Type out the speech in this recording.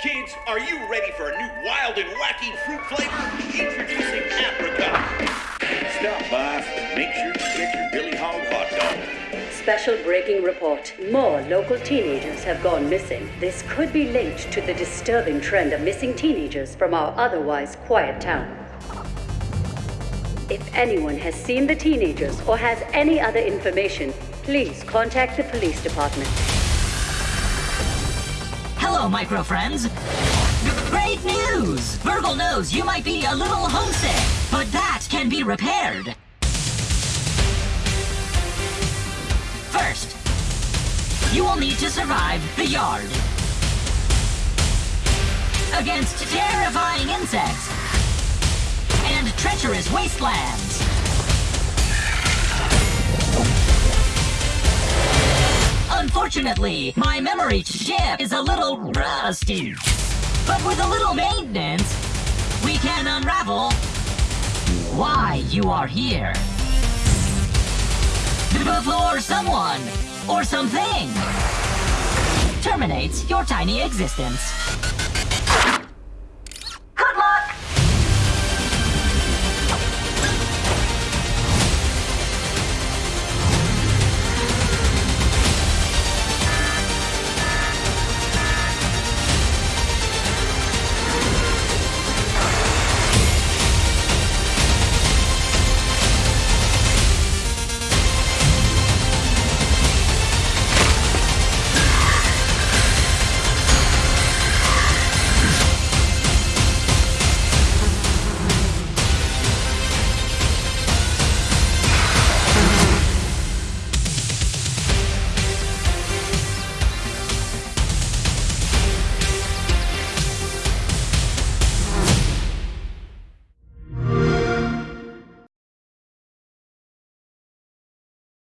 Kids, are you ready for a new wild and wacky fruit flavor? Introducing Apricot. Stop by make sure you get your Billy Hog hot dog. Special breaking report. More local teenagers have gone missing. This could be linked to the disturbing trend of missing teenagers from our otherwise quiet town. If anyone has seen the teenagers or has any other information, please contact the police department. Micro friends. Great news! BURG.L knows you might be a little homesick, but that can be repaired. First, you will need to survive the yard. Against terrifying insects and treacherous wastelands. Unfortunately, my memory chip is a little rusty. But with a little maintenance, we can unravel why you are here. Before someone or something terminates your tiny existence.